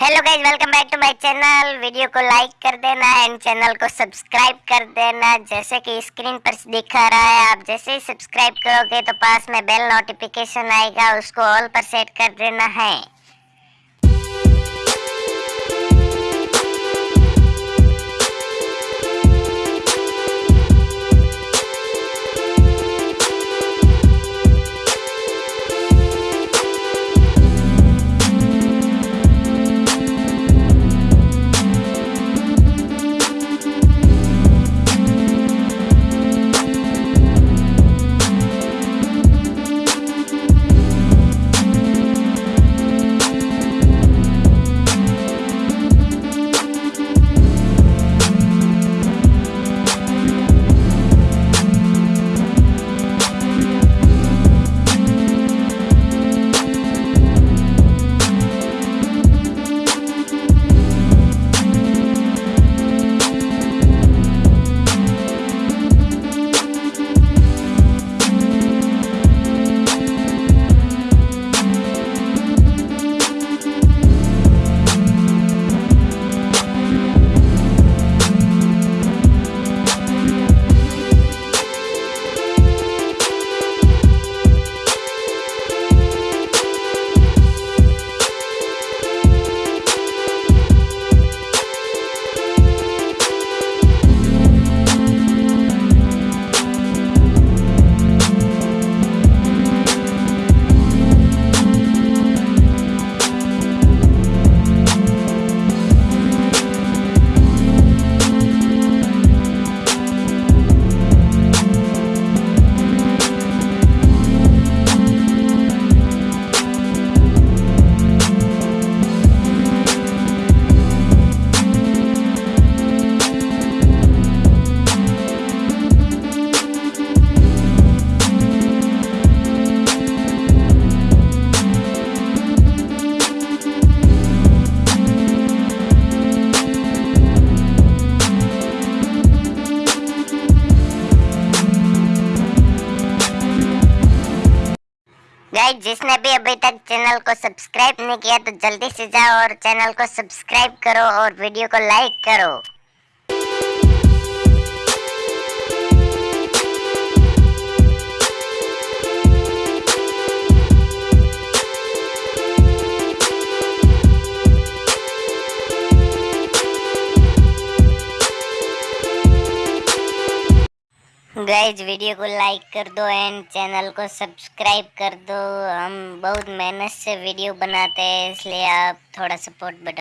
Hello guys welcome back to my channel video को like कर देना एंड चैनल को सब्सक्राइब कर देना। जैसे कि स्क्रीन पर दिखा रहा है, आप जैसे ही सब्सक्राइब करोगे तो पास में बेल नोटिफिकेशन आएगा, उसको ऑल पर सेट कर देना है। गाइज़ जिसने भी अभी तक चैनल को सब्सक्राइब नहीं किया तो जल्दी से जाओ और चैनल को सब्सक्राइब करो और वीडियो को लाइक करो। गाइज़ वीडियो को लाइक कर दो एंड चैनल को सब्सक्राइब कर दो। हम बहुत मेहनत से वीडियो बनाते हैं, इसलिए आप थोड़ा सपोर्ट बटन